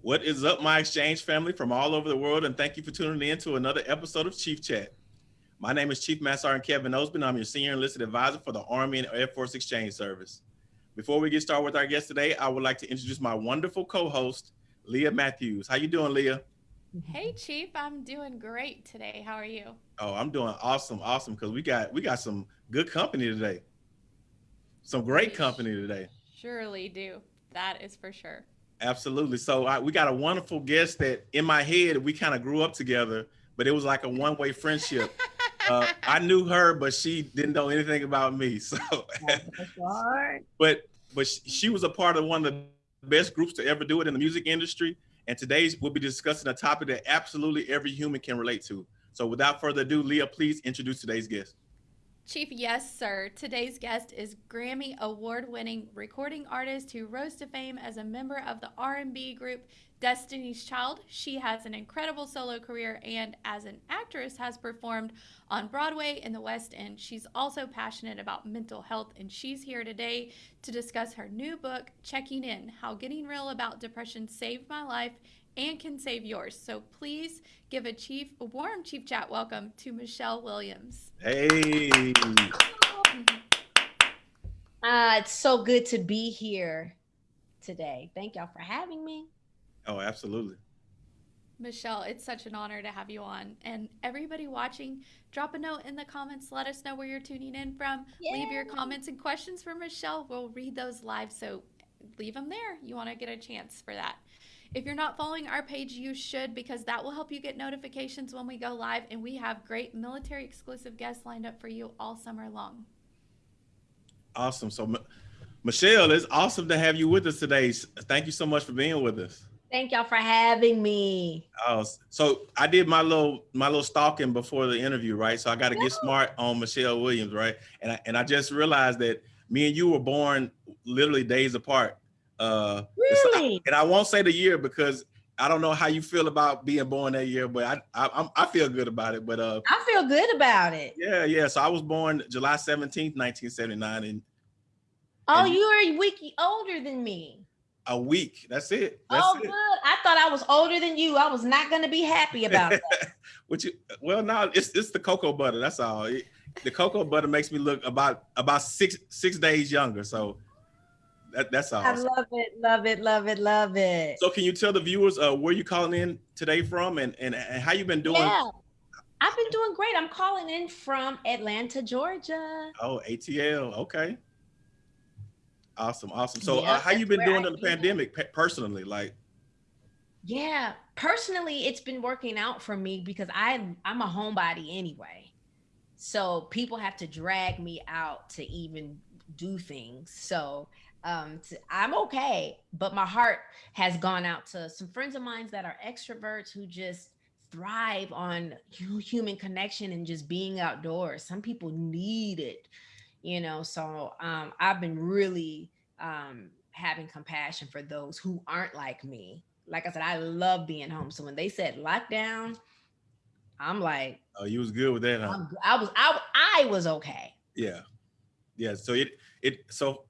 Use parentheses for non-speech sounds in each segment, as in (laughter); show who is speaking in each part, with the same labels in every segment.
Speaker 1: What is up, my exchange family from all over the world, and thank you for tuning in to another episode of Chief Chat. My name is Chief Master Sergeant Kevin Osborne. I'm your senior enlisted advisor for the Army and Air Force Exchange Service. Before we get started with our guest today, I would like to introduce my wonderful co-host, Leah Matthews. How you doing, Leah?
Speaker 2: Hey, Chief. I'm doing great today. How are you?
Speaker 1: Oh, I'm doing awesome, awesome. Because we got we got some good company today. Some great company today.
Speaker 2: Surely do. That is for sure.
Speaker 1: Absolutely. So I, we got a wonderful guest that in my head we kind of grew up together, but it was like a one-way friendship. uh, I (laughs) knew her, but she didn't know anything about me. (laughs) So, but but she was a part of one of the best groups to ever do it in the music industry. And today we'll be discussing a topic that absolutely every human can relate to. So without further ado, Leah, please introduce today's guest.
Speaker 2: Chief, yes, sir. Today's guest is Grammy award-winning recording artist who rose to fame as a member of the R&B group Destiny's Child. She has an incredible solo career and as an actress has performed on Broadway in the West End. She's also passionate about mental health and she's here today to discuss her new book, Checking In: How Getting Real About Depression Saved My Life and can save yours. So please give a chief, a warm chief chat welcome to Michelle Williams.
Speaker 1: Hey.
Speaker 3: Uh, it's so good to be here today. Thank y'all for having me.
Speaker 1: Oh, absolutely.
Speaker 2: Michelle, it's such an honor to have you on. And everybody watching, drop a note in the comments. Let us know where you're tuning in from. Yeah. Leave your comments and questions for Michelle. We'll read those live. So leave them there. You want to get a chance for that. If you're not following our page, you should because that will help you get notifications when we go live. And we have great military exclusive guests lined up for you all summer long.
Speaker 1: Awesome. So, M Michelle, it's awesome to have you with us today. Thank you so much for being with us.
Speaker 3: Thank y'all for having me.
Speaker 1: Oh, so I did my little my little stalking before the interview, right? So I got to get smart on Michelle Williams, right? And I, and I just realized that me and you were born literally days apart.
Speaker 3: Uh, really?
Speaker 1: And I won't say the year because I don't know how you feel about being born that year, but I I, I feel good about it. But uh,
Speaker 3: I feel good about it.
Speaker 1: Yeah, yeah. So I was born July seventeenth, nineteen seventy nine, and
Speaker 3: oh, and, you're a week older than me.
Speaker 1: A week. That's it. That's
Speaker 3: oh,
Speaker 1: it.
Speaker 3: good. I thought I was older than you. I was not going to be happy about that. (laughs)
Speaker 1: Which, well, now it's it's the cocoa butter. That's all. It, the cocoa butter makes me look about about six six days younger. So that, that's all.
Speaker 3: I love it, love it, love it, love it.
Speaker 1: So can you tell the viewers uh, where you calling in today from and, and, and how you been doing?
Speaker 3: Yeah. I've been doing great. I'm calling in from Atlanta, Georgia.
Speaker 1: Oh, ATL. Okay. Awesome, awesome. So uh, how you been doing in the pandemic personally? Like,
Speaker 3: yeah, personally, it's been working out for me because I I'm a homebody anyway. So people have to drag me out to even do things. So um to, i'm okay but my heart has gone out to some friends of mine that are extroverts who just thrive on human connection and just being outdoors. Some people need it you know? So um i've been really um having compassion for those who aren't like me. Like i said i love being home. So when they said lockdown i'm like
Speaker 1: oh you was good with that huh?
Speaker 3: i was i i was okay
Speaker 1: yeah yeah so it it so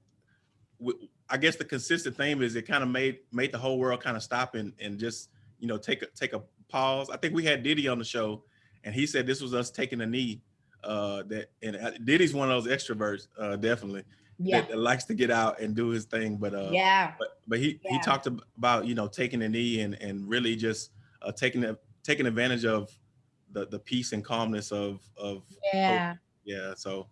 Speaker 1: I guess the consistent theme is it kind of made made the whole world kind of stop and and just you know take a take a pause. I think we had Diddy on the show, and he said this was us taking a knee. Uh, that and uh, Diddy's one of those extroverts, uh, definitely. Yeah. That, that, likes to get out and do his thing, but uh,
Speaker 3: yeah.
Speaker 1: But but he yeah. he talked about you know taking a knee and and really just uh, taking a, taking advantage of the the peace and calmness of of
Speaker 3: yeah
Speaker 1: hope. yeah. So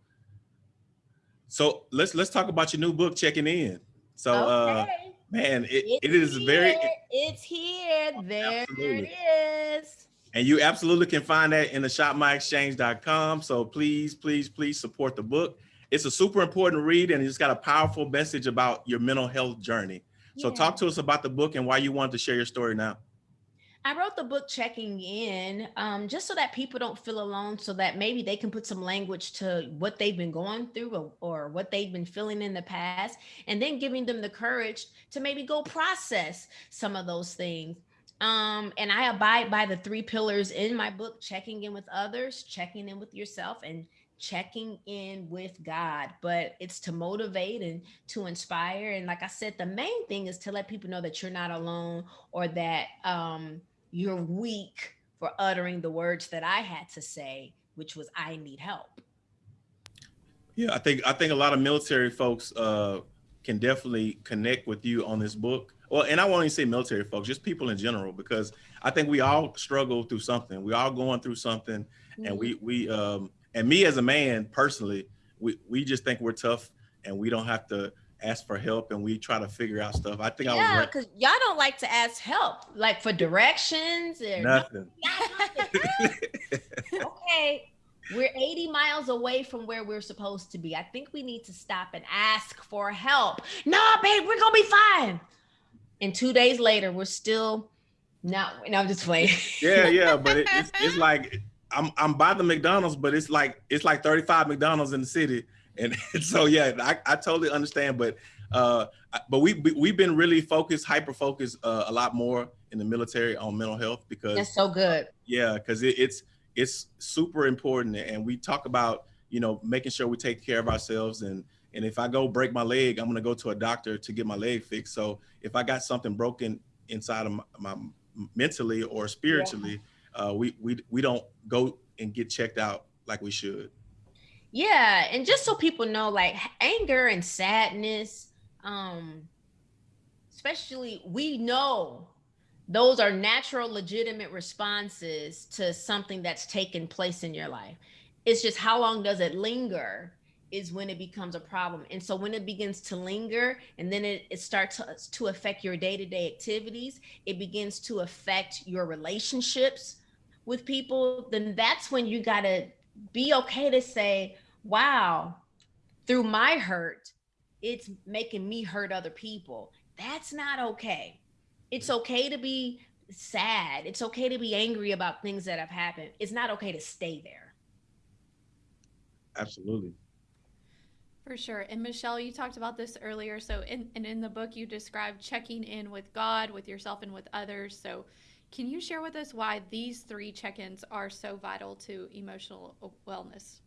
Speaker 1: so let's let's talk about your new book, Checking In. So uh, okay. uh man, it, it is
Speaker 3: here.
Speaker 1: very
Speaker 3: it's here. There absolutely. it is.
Speaker 1: And you absolutely can find that in the shopmyexchange.com. So please, please, please support the book. It's a super important read and it's got a powerful message about your mental health journey. So yeah. talk to us about the book and why you want to share your story now.
Speaker 3: I wrote the book checking in um, just so that people don't feel alone, so that maybe they can put some language to what they've been going through or, or, what they've been feeling in the past, and then giving them the courage to maybe go process some of those things. Um, and I abide by the three pillars in my book checking in with others, checking in with yourself, and checking in with God, but it's to motivate and to inspire. And like I said, the main thing is to let people know that you're not alone or that um, you're weak for uttering the words that I had to say, which was I need help.
Speaker 1: Yeah, I think I think a lot of military folks uh, can definitely connect with you on this book. Well, and I won't even say military folks, just people in general, because I think we all struggle through something. We all going through something, mm-hmm. and we we um, and me as a man personally, we we just think we're tough and we don't have to ask for help and we try to figure out stuff. I think
Speaker 3: yeah,
Speaker 1: I was
Speaker 3: right. because y'all don't like to ask help, like for directions or
Speaker 1: nothing. (laughs)
Speaker 3: okay, we're 80 miles away from where we're supposed to be. I think we need to stop and ask for help. No, babe, we're gonna be fine. And two days later, we're still not. No, I'm just playing.
Speaker 1: yeah, (laughs) yeah, but it, it's, it's like I'm I'm by the McDonald's, but it's like it's like 35 McDonald's in the city, and, and (laughs) so yeah, I, I totally understand. But uh, but we, we have been really focused, hyper focused uh, a lot more in the military on mental health because
Speaker 3: that's so good.
Speaker 1: Yeah, because it, it's it's super important, and we talk about you know making sure we take care of ourselves and and if I go break my leg, I'm gonna go to a doctor to get my leg fixed. So if I got something broken inside of my, my mentally or spiritually. Yeah uh, we we we don't go and get checked out like we should.
Speaker 3: Yeah, and just so people know, like anger and sadness, um, especially we know those are natural, legitimate responses to something that's taken place in your life. It's just how long does it linger is when it becomes a problem. And so when it begins to linger and then it, it starts to, to affect your day-to-day activities, it begins to affect your relationships with people, then that's when you got to be okay to say, wow, through my hurt, it's making me hurt other people. That's not okay. It's okay to be sad. It's okay to be angry about things that have happened. It's not okay to stay there.
Speaker 1: Absolutely.
Speaker 2: For sure. And Michelle, you talked about this earlier. So in and in the book you described checking in with God, with yourself and with others. So can you share with us why these three check ins are so vital to emotional wellness?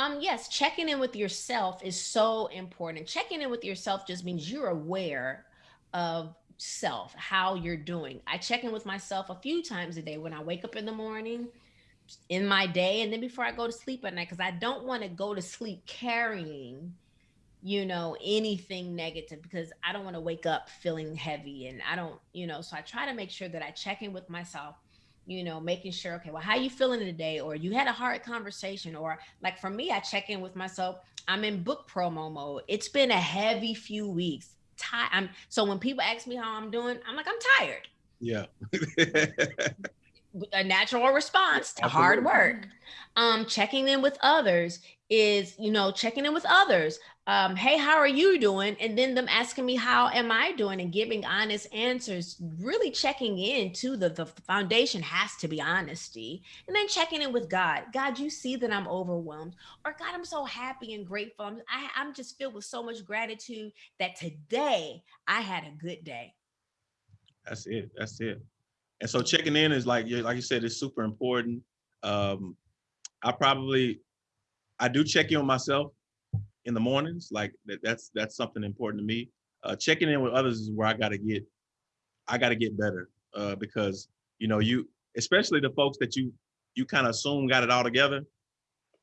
Speaker 3: Um, yes, checking in with yourself is so important. Checking in with yourself just means you're aware of self, how you're doing. I check in with myself a few times a day when I wake up in the morning, in my day, and then before I go to sleep at night, because I don't want to go to sleep carrying you know anything negative because i don't want to wake up feeling heavy and i don't you know so i try to make sure that i check in with myself you know making sure okay well how you feeling today? Or you had a hard conversation or like for me i check in with myself i'm in book promo mode. It's been a heavy few weeks. Tired i'm so when people ask me how i'm doing i'm like i'm tired.
Speaker 1: Yeah.
Speaker 3: A natural response to Absolutely. hard work. Um checking in with others is you know checking in with others um, hey, how are you doing? And then them asking me, how am I doing? And giving honest answers, really checking in to the, the foundation has to be honesty. And then checking in with God. God, you see that I'm overwhelmed. Or God, I'm so happy and grateful. I'm, I, I'm just filled with so much gratitude that today I had a good day.
Speaker 1: That's it. That's it. And so checking in is like, like you said, it's super important. Um, I probably, I do check in on myself in the mornings. Like that, that's that's something important to me. Uh, checking in with others is where I got to get, I got to get better uh, because you know you, especially the folks that you you kind of assume got it all together.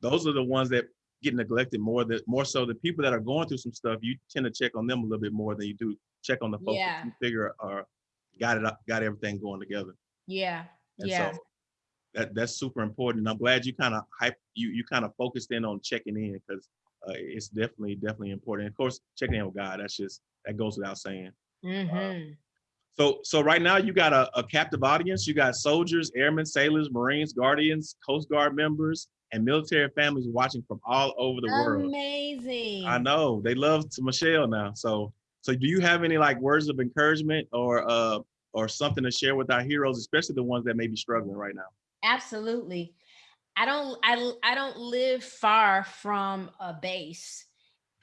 Speaker 1: Those are the ones that get neglected more. That more so the people that are going through some stuff, you tend to check on them a little bit more than you do check on the folks yeah. that you figure are got it up, got everything going together.
Speaker 3: Yeah. And yeah. So
Speaker 1: that that's super important. And I'm glad you kind of hype you you kind of focused in on checking in because uh, it's definitely definitely important. Of course, checking in with God. That's just that goes without saying.
Speaker 3: Mm-hmm. Uh,
Speaker 1: so so right now you got a, a captive audience. You got soldiers, airmen, sailors, Marines, Guardians, Coast Guard members, and military families watching from all over the world.
Speaker 3: Amazing.
Speaker 1: I know they love to Michelle now. So so do you have any like words of encouragement or uh or something to share with our heroes, especially the ones that may be struggling right now?
Speaker 3: Absolutely. I don't I I don't live far from a base.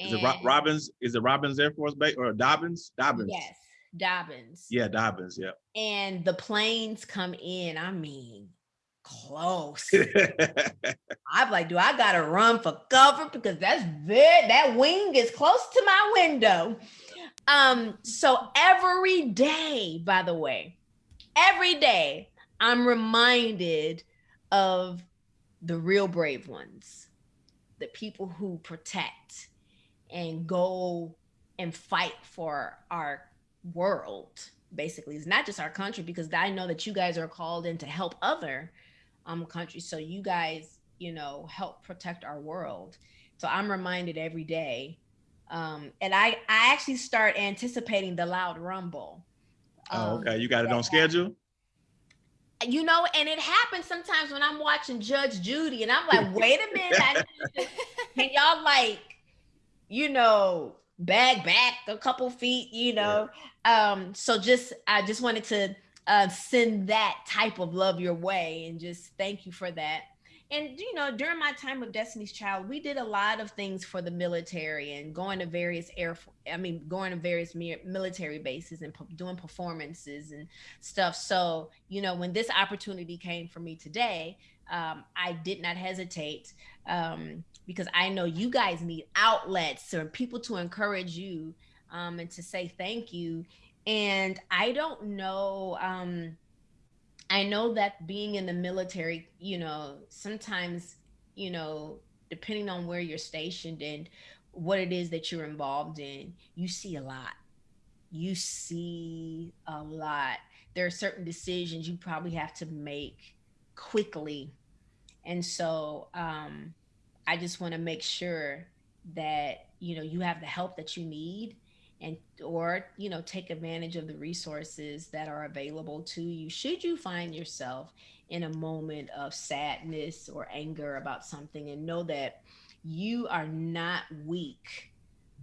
Speaker 1: Is it Robins? Is it Robins Air Force Base or Dobbins? Dobbins.
Speaker 3: Yes, Dobbins.
Speaker 1: Yeah, Dobbins. Yeah.
Speaker 3: And the planes come in. I mean, close. (laughs) I'm like, do I gotta run for cover because that's very that wing is close to my window. Um, so every day, by the way, every day I'm reminded of the real brave ones, the people who protect and go and fight for our world. Basically, it's not just our country because I know that you guys are called in to help other um countries. So you guys, you know, help protect our world. So I'm reminded every day. Um, and I I actually start anticipating the loud rumble.
Speaker 1: oh,
Speaker 3: Um,
Speaker 1: okay. You got it on schedule?
Speaker 3: You know, and it happens sometimes when I'm watching Judge Judy, and I'm like, wait a minute, I need to- (laughs) can y'all like, you know, bag back a couple feet, you know? Um, so just I just wanted to uh, send that type of love your way, and just thank you for that. And you know, during my time with Destiny's Child, we did a lot of things for the military and going to various air, I mean, going to various military bases and doing performances and stuff. So, you know, when this opportunity came for me today, um, I did not hesitate um, because I know you guys need outlets or people to encourage you um, and to say thank you. And I don't know. Um, I know that being in the military, you know, sometimes, you know, depending on where you're stationed and what it is that you're involved in, you see a lot. You see a lot. There are certain decisions you probably have to make quickly. And so um, I just want to make sure that, you know, you have the help that you need and or you know take advantage of the resources that are available to you should you find yourself in a moment of sadness or anger about something and know that you are not weak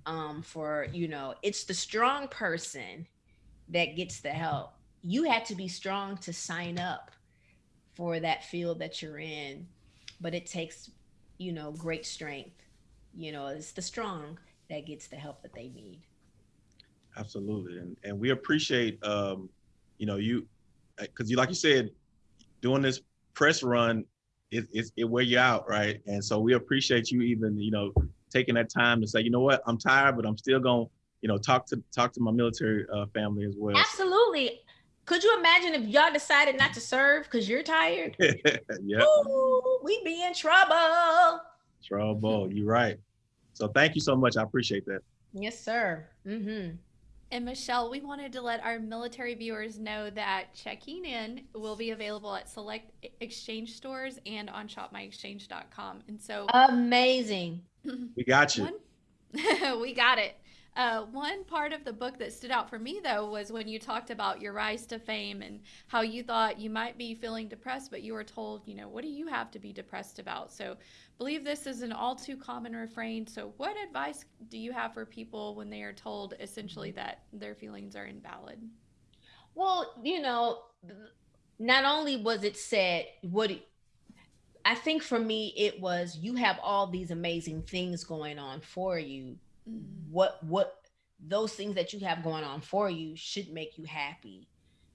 Speaker 3: um for you know it's the strong person that gets the help. You had to be strong to sign up for that field that you're in but it takes you know great strength. You know it's the strong that gets the help that they need
Speaker 1: Absolutely. And and we appreciate um, you know, you because you like you said, doing this press run it, it it wear you out, right? And so we appreciate you even, you know, taking that time to say, you know what, I'm tired, but I'm still gonna, you know, talk to talk to my military uh, family as well.
Speaker 3: Absolutely. Could you imagine if y'all decided not to serve because you're tired? (laughs)
Speaker 1: yeah,
Speaker 3: we'd be in trouble.
Speaker 1: trouble. You're right. So thank you so much. I appreciate that.
Speaker 3: Yes, sir. Mm-hmm.
Speaker 2: And Michelle, we wanted to let our military viewers know that checking in will be available at select exchange stores and on shopmyexchange.com. And so
Speaker 3: Amazing. (laughs)
Speaker 1: We got you.
Speaker 2: one, (laughs) we got it. Uh, one part of the book that stood out for me, though, was when you talked about your rise to fame and how you thought you might be feeling depressed, but you were told, you know, what do you have to be depressed about? So, believe this is an all too common refrain. So, what advice do you have for people when they are told essentially that their feelings are invalid?
Speaker 3: Well, you know, not only was it said, what I think for me, it was you have all these amazing things going on for you. What, what, those things that you have going on for you should make you happy.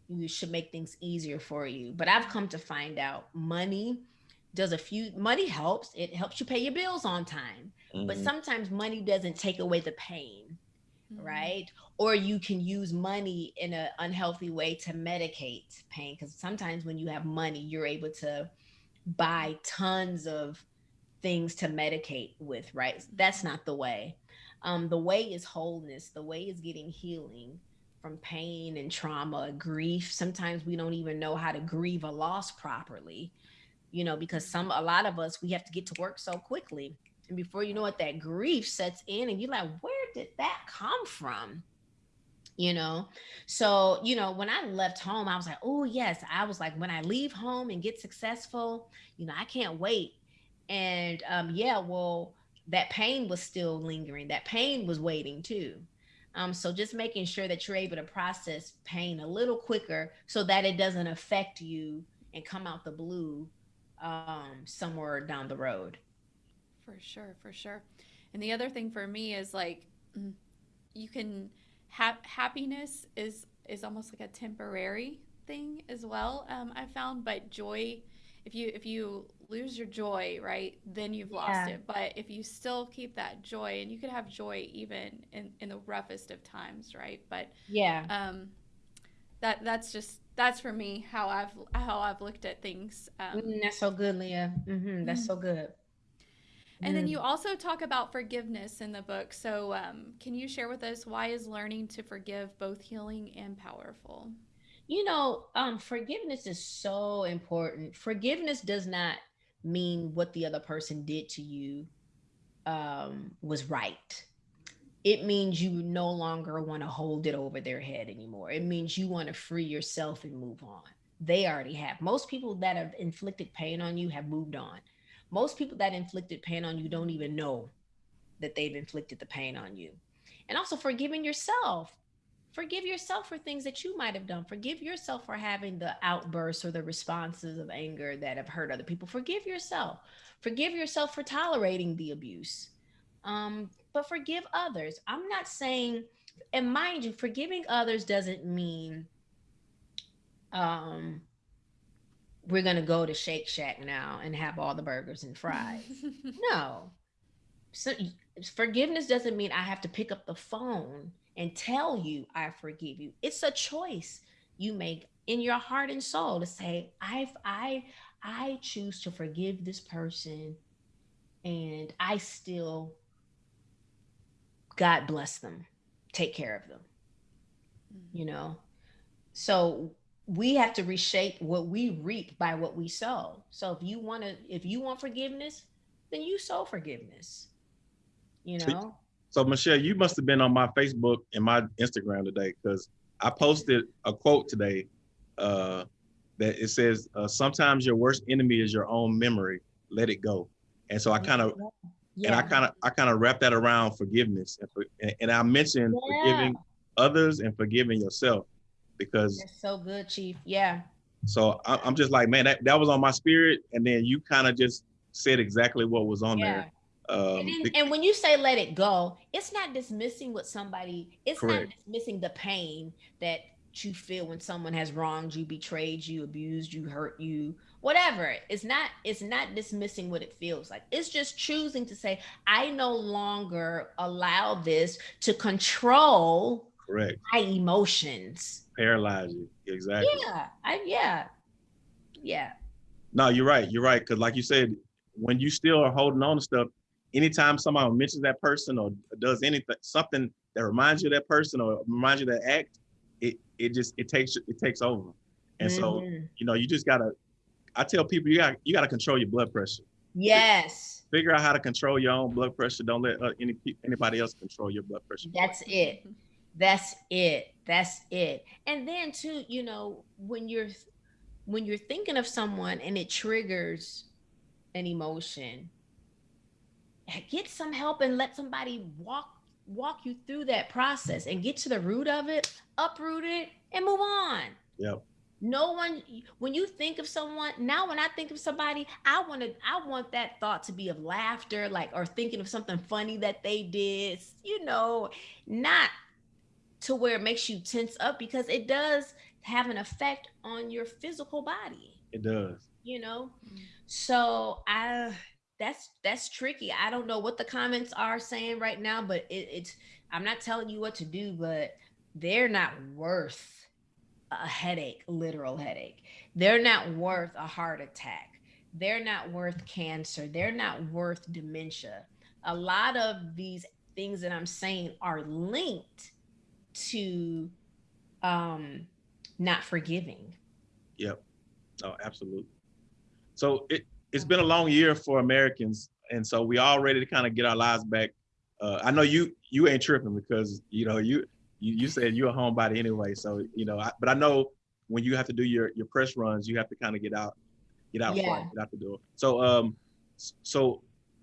Speaker 3: You should make things easier for you. But I've come to find out money does a few, money helps. It helps you pay your bills on time. But
Speaker 1: Mhm.
Speaker 3: sometimes money doesn't take away the pain
Speaker 2: Mhm.
Speaker 3: right? Or you can use money in an unhealthy way to medicate pain. Because sometimes when you have money, you're able to buy tons of things to medicate with, right? That's not the way. Um, the way is wholeness. The way is getting healing from pain and trauma, grief. Sometimes we don't even know how to grieve a loss properly, you know, because some a lot of us we have to get to work so quickly. And before you know it, that grief sets in, and you're like, where did that come from? You know, so, you know, when I left home, I was like, oh, yes. I was like, when I leave home and get successful, you know, I can't wait. And um, yeah, well, that pain was still lingering. That pain was waiting too. Um, so just making sure that you're able to process pain a little quicker so that it doesn't affect you and come out the blue um, somewhere down the road.
Speaker 2: For sure, for sure. And the other thing for me is like mm, you can have happiness is is almost like a temporary thing as well. Um, I found, but joy if you if you lose your joy, right, then you've lost
Speaker 3: Yeah.
Speaker 2: it. But if you still keep that joy, and you could have joy even in in the roughest of times, right? But
Speaker 3: Yeah.
Speaker 2: um, that that's just that's for me how I've how I've looked at things. Um,
Speaker 3: Mm, that's so good, Leah. hmm That's
Speaker 2: Mm.
Speaker 3: so good.
Speaker 2: And then
Speaker 3: Mm.
Speaker 2: you also talk about forgiveness in the book. So, um, can you share with us why is learning to forgive both healing and powerful?
Speaker 3: You know, um, forgiveness is so important. Forgiveness does not mean what the other person did to you um, was right. It means you no longer want to hold it over their head anymore. It means you want to free yourself and move on. They already have. Most people that have inflicted pain on you have moved on. Most people that inflicted pain on you don't even know that they've inflicted the pain on you. And also forgiving yourself forgive yourself for things that you might have done. Forgive yourself for having the outbursts or the responses of anger that have hurt other people. Forgive yourself. Forgive yourself for tolerating the abuse. Um, but forgive others. I'm not saying and mind you forgiving others doesn't mean um, we're going to go to shake shack now and have all the burgers and fries. (laughs) No. So forgiveness doesn't mean i have to pick up the phone and tell you I forgive you. It's a choice you make in your heart and soul to say, I I I choose to forgive this person and I still God bless them. Take care of them. Mm. You know? So we have to reshape what we reap by what we sow. So if you want to if you want forgiveness, then you sow forgiveness. You know?
Speaker 1: So Michelle, you must have been on my Facebook and my Instagram today because I posted a quote today uh, that it says, uh, "Sometimes your worst enemy is your own memory. Let it go." And so I kind of and I kind of I kind of wrap that around forgiveness and, for, and, and I mentioned
Speaker 3: Yeah.
Speaker 1: forgiving others and forgiving yourself because
Speaker 3: That's so good, Chief. Yeah.
Speaker 1: so I, I'm just like man that, that was on my spirit and then you kind of just said exactly what was on
Speaker 3: Yeah.
Speaker 1: there. Um,
Speaker 3: and, then- and when you say let it go, it's not dismissing what somebody, it's
Speaker 1: Correct.
Speaker 3: not dismissing the pain that you feel when someone has wronged you, betrayed you, abused you, hurt you, whatever. It's not, it's not dismissing what it feels like. It's just choosing to say, I no longer allow this to control
Speaker 1: correct.
Speaker 3: my emotions.
Speaker 1: Paralyze you. Exactly.
Speaker 3: Yeah. I yeah. Yeah.
Speaker 1: No, you're right. You're right. Because like you said, when you still are holding on to stuff, anytime somebody mentions that person or does anything, something that reminds you of that person or reminds you of that act, it it just it takes it takes over. And so
Speaker 3: Mhm.
Speaker 1: you know you just gotta. I tell people you got you gotta control your blood pressure.
Speaker 3: yes.
Speaker 1: Figure out how to control your own blood pressure. Don't let uh, any anybody else control your blood pressure.
Speaker 3: That's it. That's it. That's it. And then too, you know, when you're when you're thinking of someone and it triggers an emotion, get some help and let somebody walk walk you through that process and get to the root of it, uproot it, and move on.
Speaker 1: Yep.
Speaker 3: No one when you think of someone, now when I think of somebody, I want to I want that thought to be of laughter, like or thinking of something funny that they did, you know, not to where it makes you tense up because it does have an effect on your physical body,
Speaker 1: It does.
Speaker 3: you know.
Speaker 2: Mm.
Speaker 3: So I that's that's tricky. I don't know what the comments are saying right now, but it, it's I'm not telling you what to do, but they're not worth a headache, literal headache. They're not worth a heart attack. They're not worth cancer. They're not worth dementia. A lot of these things that I'm saying are linked to um not forgiving.
Speaker 1: Yep. Oh, absolutely. So it it's been a long year for Americans, and so we all ready to kind of get our lives back. Uh, I know you you ain't tripping because you know you you, you said you're a homebody anyway. So you know, I, but I know when you have to do your your press runs, you have to kind of get out, get out,
Speaker 3: Yeah.
Speaker 1: front, get out the door. So um, so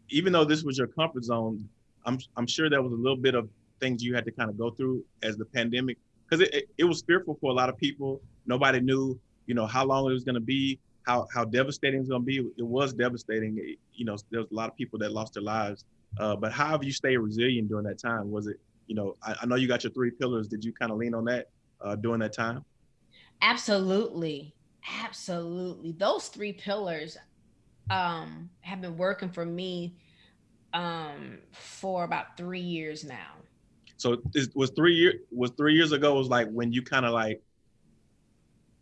Speaker 1: even though this was your comfort zone, I'm I'm sure there was a little bit of things you had to kind of go through as the pandemic because it, it, it was fearful for a lot of people. Nobody knew you know how long it was going to be how how devastating it's going to be it was devastating It- you know there was a lot of people that lost their lives uh, but how have you stayed resilient during that time was it you know i, I know you got your three pillars did you kind of lean on that uh, during that time
Speaker 3: Absolutely. Absolutely. Those three pillars um have been working for me um for about 3 years now.
Speaker 1: So it was 3 years was 3 years ago was like when you kind of like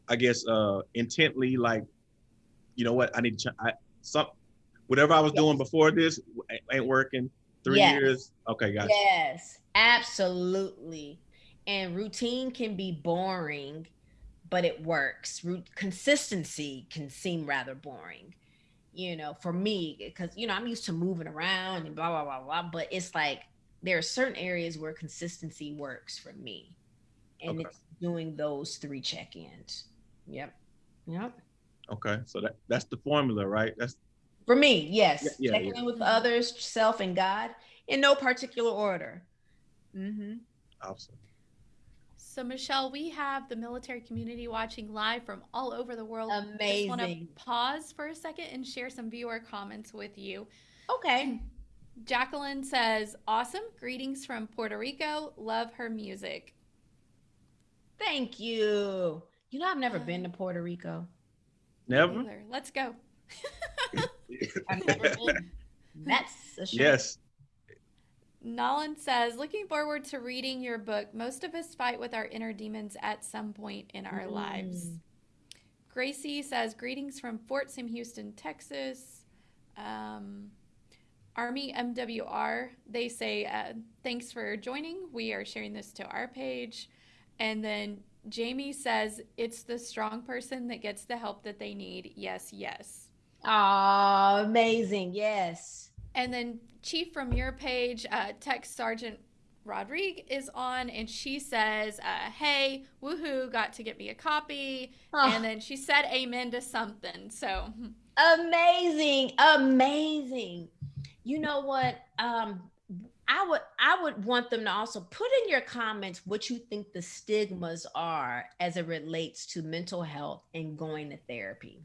Speaker 1: I guess uh intently like you know what I need to I, some whatever I was yes. doing before this ain't working. 3 yes. years. Okay, gotcha.
Speaker 3: Yes. Absolutely. And routine can be boring but it works. Consistency can seem rather boring, you know, for me, because, you know, I'm used to moving around and blah, blah, blah, blah. But it's like there are certain areas where consistency works for me. And okay. it's doing those three check ins. Yep. Yep.
Speaker 1: Okay. So that, that's the formula, right? That's
Speaker 3: for me, yes. Yeah, yeah, Checking yeah. in with others, self, and God in no particular order.
Speaker 1: Mm-hmm. Awesome.
Speaker 2: So, Michelle, we have the military community watching live from all over the world.
Speaker 3: Amazing.
Speaker 2: Just want to pause for a second and share some viewer comments with you.
Speaker 3: Okay.
Speaker 2: Jacqueline says, Awesome. Greetings from Puerto Rico. Love her music.
Speaker 3: Thank you. You know, I've never uh, been to Puerto Rico.
Speaker 1: Never.
Speaker 2: Let's go.
Speaker 3: I've never been. That's a shame.
Speaker 1: Yes.
Speaker 2: Nolan says, looking forward to reading your book. Most of us fight with our inner demons at some point in our mm. lives. Gracie says, greetings from Fort Sam Houston, Texas. Um, Army MWR, they say, uh, thanks for joining. We are sharing this to our page. And then Jamie says, it's the strong person that gets the help that they need. Yes, yes.
Speaker 3: Ah, amazing. Yes.
Speaker 2: And then Chief from your page, uh, Tech Sergeant Rodrigue is on, and she says, uh, "Hey, woohoo! Got to get me a copy." Oh. And then she said, "Amen" to something. So
Speaker 3: amazing, amazing. You know what? Um, I would I would want them to also put in your comments what you think the stigmas are as it relates to mental health and going to therapy.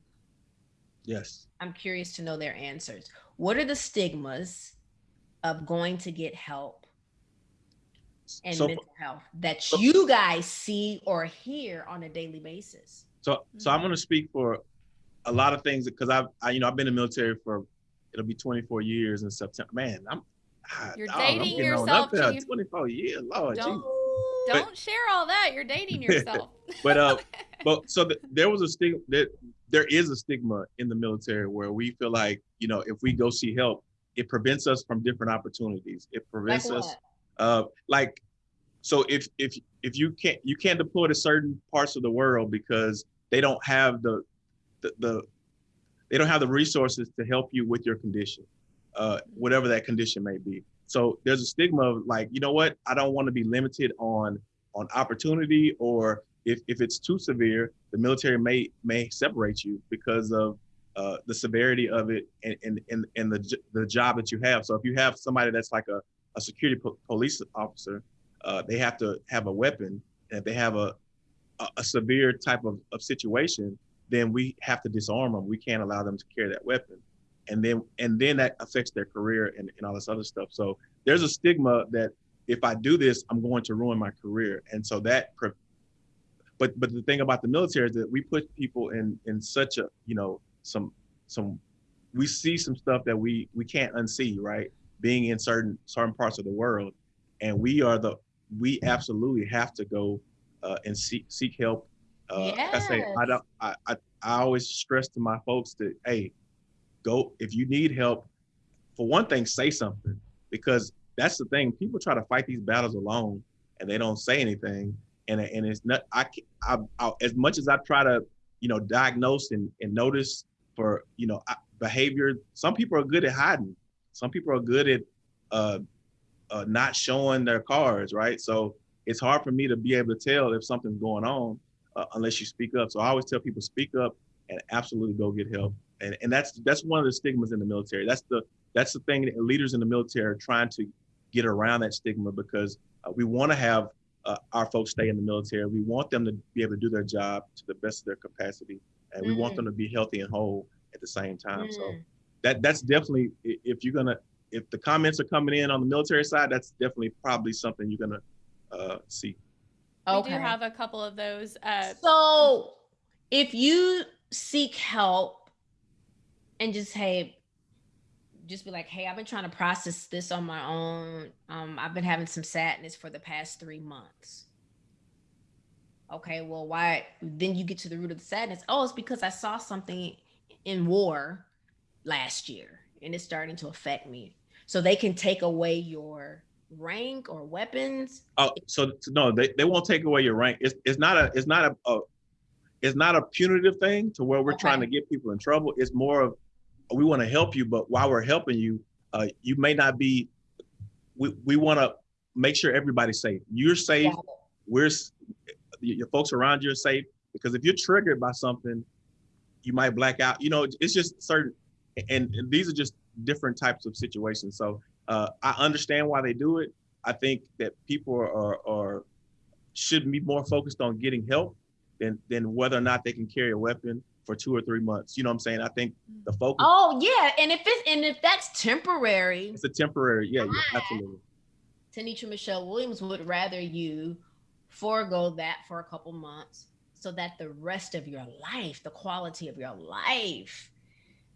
Speaker 1: Yes.
Speaker 3: I'm curious to know their answers. What are the stigmas of going to get help and so, mental health that so, you guys see or hear on a daily basis?
Speaker 1: So, so I'm going to speak for a lot of things because I've, I, you know, I've been in the military for it'll be 24 years in September. Man, I'm
Speaker 2: you're dog, dating I'm yourself.
Speaker 1: On up there, 24 years, Lord,
Speaker 2: don't, don't but, share all that. You're dating (laughs) yourself.
Speaker 1: but uh, (laughs) but so the, there was a stigma that there is a stigma in the military where we feel like you know if we go see help, it prevents us from different opportunities. It prevents like us, uh, like, so if if if you can't you can't deploy to certain parts of the world because they don't have the the, the they don't have the resources to help you with your condition, uh, whatever that condition may be. So there's a stigma of like, you know what, I don't want to be limited on on opportunity or if, if it's too severe, the military may may separate you because of uh, the severity of it and, and, and, and the, the job that you have. So if you have somebody that's like a, a security po- police officer, uh, they have to have a weapon. And if they have a, a, a, severe type of, of situation, then we have to disarm them. We can't allow them to carry that weapon. And then and then that affects their career and, and all this other stuff. So there's a stigma that if I do this, I'm going to ruin my career. And so that but but the thing about the military is that we put people in in such a you know some some we see some stuff that we we can't unsee right being in certain certain parts of the world and we are the we absolutely have to go uh, and seek seek help uh, yes. I say I don't I, I I always stress to my folks that hey go if you need help for one thing say something because that's the thing people try to fight these battles alone and they don't say anything and and it's not I, I, I as much as I try to you know diagnose and, and notice for you know behavior. Some people are good at hiding. Some people are good at uh, uh, not showing their cards, right? So it's hard for me to be able to tell if something's going on uh, unless you speak up. So I always tell people speak up and absolutely go get help. And and that's that's one of the stigmas in the military. That's the that's the thing that leaders in the military are trying to get around that stigma because uh, we want to have uh, our folks stay in the military. We want them to be able to do their job to the best of their capacity and mm. we want mm. them to be healthy and whole at the same time. Mm. So that that's definitely if you're gonna if the comments are coming in on the military side, that's definitely probably something you're gonna uh, see.
Speaker 2: Okay. We do have a couple of those. Uh,
Speaker 3: so if you seek help and just hey just be like hey i've been trying to process this on my own. Um, i've been having some sadness for the past three months. Okay well why then you get to the root of the sadness. Oh it's because i saw something in war last year and it's starting to affect me. So they can take away your rank or weapons.
Speaker 1: Oh so no they, they won't take away your rank. It's, it's not a it's not a, a it's not a punitive thing to where we're okay. trying to get people in trouble. It's more of we want to help you but while we're helping you uh, you may not be we, we want to make sure everybody's safe. You're safe we're your folks around you are safe because if you're triggered by something you might black out. You know it's just certain and, and these are just different types of situations. So uh, i understand why they do it. I think that people are, are should be more focused on getting help than than whether or not they can carry a weapon for two or three months. You know what I'm saying? I think the focus.
Speaker 3: Oh yeah, and if it's and if that's temporary,
Speaker 1: it's a temporary. Yeah, yeah absolutely.
Speaker 3: Tenitra Michelle Williams would rather you forego that for a couple months so that the rest of your life, the quality of your life,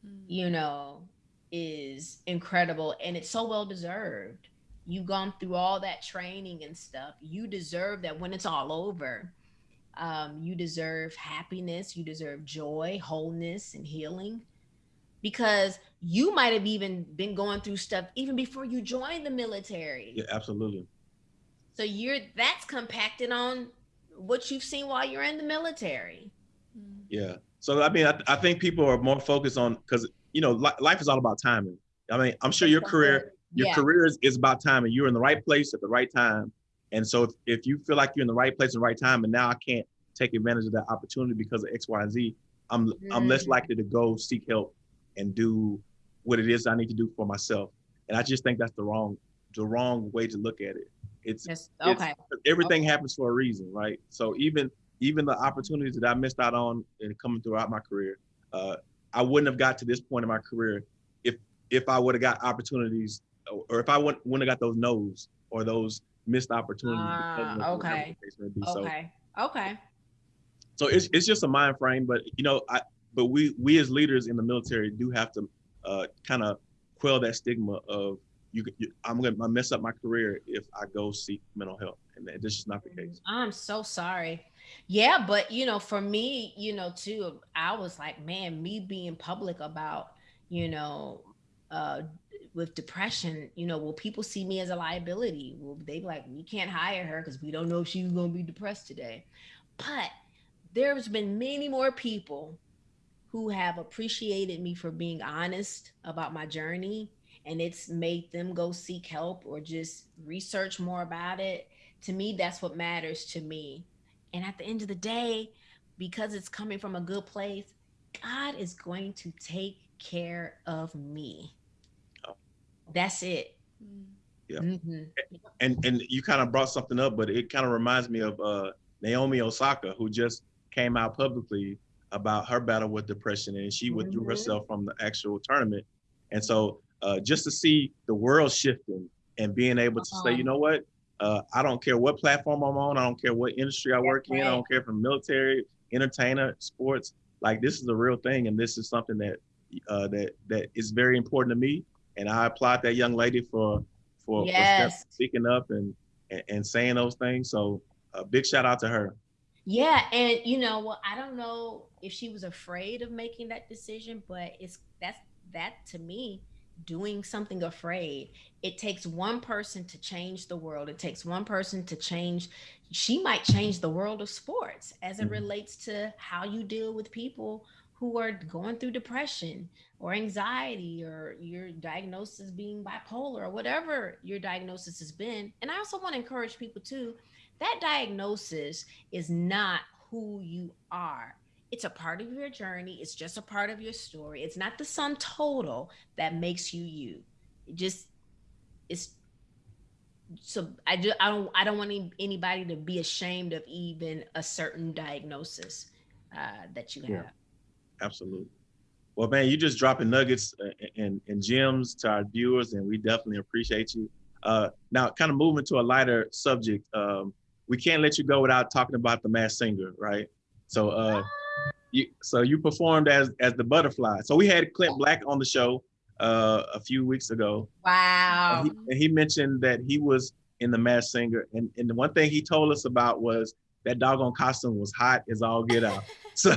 Speaker 3: mm. you know, is incredible and it's so well deserved. You've gone through all that training and stuff. You deserve that when it's all over. Um, you deserve happiness, you deserve joy, wholeness, and healing because you might have even been going through stuff even before you joined the military.
Speaker 1: Yeah, absolutely.
Speaker 3: So you're that's compacted on what you've seen while you're in the military.
Speaker 1: Yeah. So I mean, I, I think people are more focused on because you know li- life is all about timing. I mean, I'm sure your career your yeah. career is, is about timing. You're in the right place at the right time. And so if, if you feel like you're in the right place at the right time and now I can't take advantage of that opportunity because of X, Y, and Z, I'm mm. I'm less mm. likely to go seek help and do what it is I need to do for myself. And I just think that's the wrong the wrong way to look at it. It's yes. okay. It's, everything okay. happens for a reason, right? So even even the opportunities that I missed out on and coming throughout my career, uh, I wouldn't have got to this point in my career if if I would have got opportunities or if I wouldn't, wouldn't have got those no's or those missed opportunities.
Speaker 3: Uh, okay. Okay. So, okay.
Speaker 1: So it's it's just a mind frame, but you know, I but we we as leaders in the military do have to uh, kind of quell that stigma of you, you I'm gonna mess up my career if I go seek mental health, and this is not the case.
Speaker 3: I'm so sorry. Yeah, but you know, for me, you know, too, I was like, man, me being public about, you know, uh, with depression, you know, will people see me as a liability? Will they be like, we can't hire her because we don't know if she's gonna be depressed today? But there's been many more people who have appreciated me for being honest about my journey and it's made them go seek help or just research more about it. To me, that's what matters to me. And at the end of the day, because it's coming from a good place, God is going to take care of me. That's it.
Speaker 1: Yeah. Mm-hmm. And and you kind of brought something up, but it kind of reminds me of uh, Naomi Osaka, who just came out publicly about her battle with depression, and she withdrew mm-hmm. herself from the actual tournament. And so uh, just to see the world shifting and being able to uh-huh. say, you know what, uh, I don't care what platform I'm on, I don't care what industry I work in, I don't care from military, entertainer, sports. Like this is a real thing, and this is something that uh, that that is very important to me. And I applaud that young lady for for, yes. for speaking up and, and, and saying those things. So a big shout out to her.
Speaker 3: Yeah, and you know, well, I don't know if she was afraid of making that decision, but it's that's that to me doing something afraid. It takes one person to change the world. It takes one person to change. She might change the world of sports as it mm-hmm. relates to how you deal with people who are going through depression or anxiety or your diagnosis being bipolar or whatever your diagnosis has been. And I also want to encourage people too that diagnosis is not who you are it's a part of your journey. It's just a part of your story. It's not the sum total that makes you you. It just it's so I just I don't I don't want anybody to be ashamed of even a certain diagnosis uh, that you have. Yeah,
Speaker 1: absolutely. Well, man, you're just dropping nuggets uh, and, and gems to our viewers, and we definitely appreciate you. Uh, now, kind of moving to a lighter subject, um, we can't let you go without talking about the Masked Singer, right? So, uh, you, so you performed as as the butterfly. So we had Clint Black on the show uh, a few weeks ago.
Speaker 3: Wow.
Speaker 1: And he, and he mentioned that he was in the Masked Singer, and and the one thing he told us about was that doggone costume was hot as all get out. (laughs) so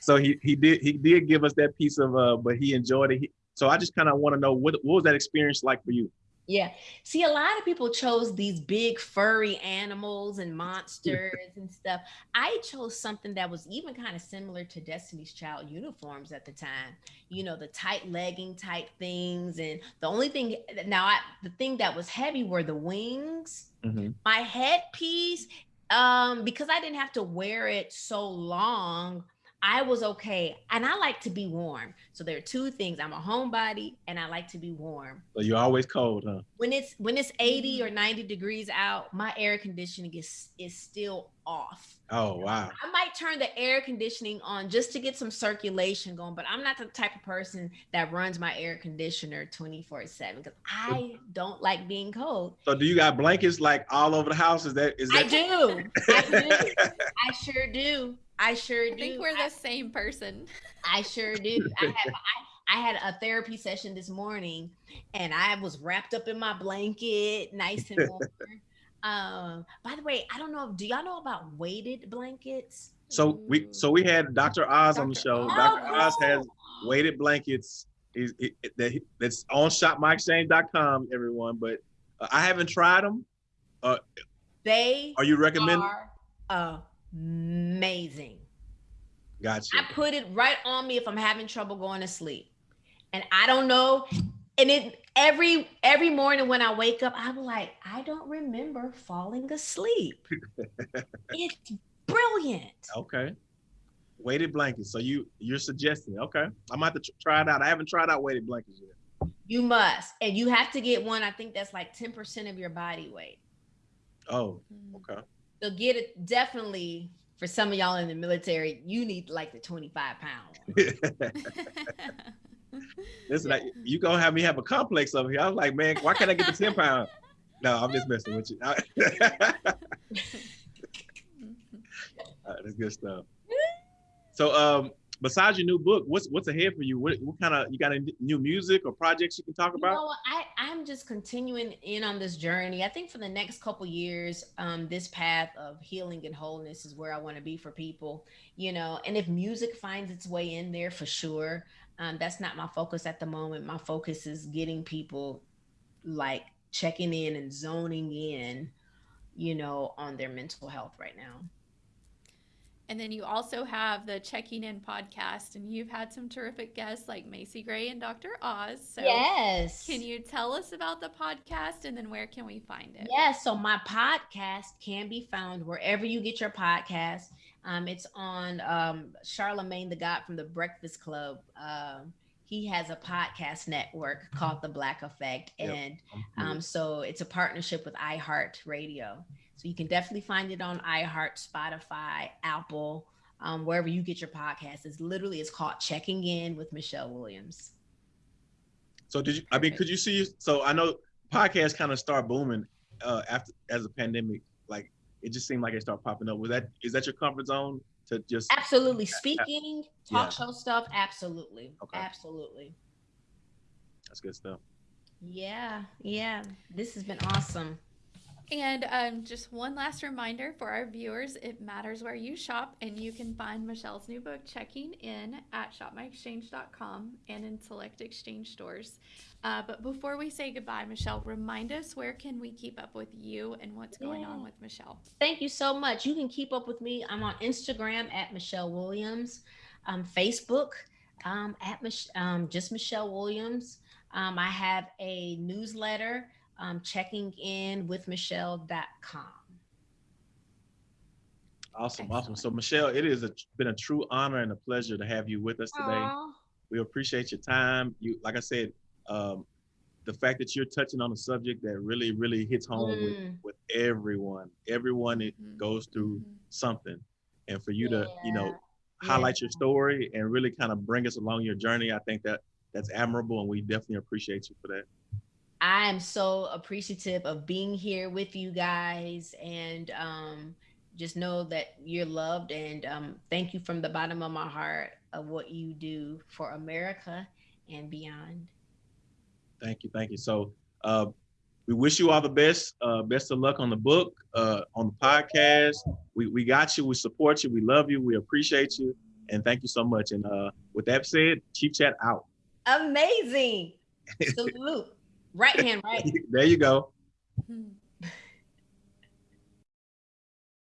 Speaker 1: so he he did he did give us that piece of uh, but he enjoyed it. He, so I just kind of want to know what what was that experience like for you?
Speaker 3: Yeah. See, a lot of people chose these big furry animals and monsters and stuff. I chose something that was even kind of similar to Destiny's Child uniforms at the time. You know, the tight legging type things. And the only thing now, I, the thing that was heavy were the wings.
Speaker 1: Mm-hmm.
Speaker 3: My headpiece, um, because I didn't have to wear it so long, I was okay. And I like to be warm. So there are two things. I'm a homebody and I like to be warm.
Speaker 1: So you're always cold, huh?
Speaker 3: When it's when it's 80 mm-hmm. or 90 degrees out, my air conditioning is is still off.
Speaker 1: Oh wow.
Speaker 3: I might turn the air conditioning on just to get some circulation going, but I'm not the type of person that runs my air conditioner 24/7 because I don't like being cold.
Speaker 1: So do you got blankets like all over the house? Is that is that
Speaker 3: I do. I do. (laughs) I sure do. I sure do.
Speaker 2: I think we're the same person.
Speaker 3: I sure do. I (laughs) I, I had a therapy session this morning and I was wrapped up in my blanket, nice and warm. (laughs) um, by the way, I don't know, do y'all know about weighted blankets?
Speaker 1: So we so we had Dr. Oz on the show.
Speaker 3: Oh,
Speaker 1: Dr. Oz has weighted blankets. He's, he, that, that's on shopmyexchange.com, everyone. But uh, I haven't tried them.
Speaker 3: They
Speaker 1: Are you recommending?
Speaker 3: are amazing.
Speaker 1: Gotcha.
Speaker 3: I put it right on me if I'm having trouble going to sleep. And I don't know. And it every every morning when I wake up, I'm like, I don't remember falling asleep. (laughs) it's brilliant.
Speaker 1: Okay. Weighted blankets. So you you're suggesting? Okay, I'm about to tr- try it out. I haven't tried out weighted blankets yet.
Speaker 3: You must. And you have to get one, I think that's like 10% of your body weight.
Speaker 1: Oh,
Speaker 2: Mm.
Speaker 1: okay.
Speaker 3: So get it definitely for some of y'all in the military, you need like the 25 pound. (laughs)
Speaker 1: Listen, I, you gonna have me have a complex over here. I was like, man, why can't I get the ten pound? No, I'm just messing with you. (laughs) Uh, that's good stuff. So, um, besides your new book, what's what's ahead for you? What, what kind of you got any new music or projects you can talk
Speaker 3: You
Speaker 1: about?
Speaker 3: know. I, I'm just continuing in on this journey. I think for the next couple years, um, this path of healing and wholeness is where I want to be for people, you know. And if music finds its way in there for sure, um, that's not my focus at the moment. My focus is getting people like checking in and zoning in, you know, on their mental health right now.
Speaker 2: And then you also have the Checking In podcast, and you've had some terrific guests like Macy Gray and Dr. Oz. So,
Speaker 3: yes.
Speaker 2: can you tell us about the podcast and then where can we find it?
Speaker 3: Yes, so my podcast can be found wherever you get your podcast. Um, it's on um, Charlemagne the God from the Breakfast Club. Um, he has a podcast network called The Black Effect,
Speaker 1: Yep.
Speaker 3: and um, so it's a partnership with iHeart Radio. So you can definitely find it on iHeart, Spotify, Apple, um, wherever you get your podcast. It's literally it's called Checking In with Michelle Williams.
Speaker 1: so did you? I mean, could you see? So I know podcasts kind of start booming uh, after as a pandemic. Like it just seemed like it started popping up. Was that is that your comfort zone to just?
Speaker 3: Absolutely, speaking, talk
Speaker 1: Yeah.
Speaker 3: show stuff. Absolutely,
Speaker 1: Okay.
Speaker 3: absolutely.
Speaker 1: That's good stuff.
Speaker 3: Yeah, yeah. This has been awesome.
Speaker 2: And um, just one last reminder for our viewers it matters where you shop, and you can find Michelle's new book, Checking In, at shopmyexchange.com and in select exchange stores. Uh, but before we say goodbye, Michelle, remind us where can we keep up with you and what's going on with Michelle?
Speaker 3: Thank you so much. You can keep up with me. I'm on Instagram at Michelle Williams, um, Facebook um, at Mich- um, just Michelle Williams. Um, I have a newsletter, um, checking in with Michelle.com.
Speaker 1: Awesome, awesome. So Michelle, it has been a true honor and a pleasure to have you with us today.
Speaker 3: Aw.
Speaker 1: We appreciate your time. You, like I said, um, the fact that you're touching on a subject that really, really hits home with,
Speaker 3: Mm.
Speaker 1: with everyone. Everyone it
Speaker 2: Mhm.
Speaker 1: goes through
Speaker 2: Mhm.
Speaker 1: something, and for you to, you know, highlight
Speaker 3: Yeah.
Speaker 1: your story and really kind of bring us along your journey. I think that that's admirable, and we definitely appreciate you for that.
Speaker 3: I am so appreciative of being here with you guys and um, just know that you're loved and um, thank you from the bottom of my heart of what you do for America and beyond.
Speaker 1: Thank you, thank you. So uh, we wish you all the best. Uh, best of luck on the book, uh, on the podcast. We we got you. We support you. We love you. We appreciate you, and thank you so much. And uh, with that said, Chief Chat out.
Speaker 3: Amazing. (laughs) Salute. Right hand, right. (laughs)
Speaker 1: there you go.
Speaker 2: Hmm.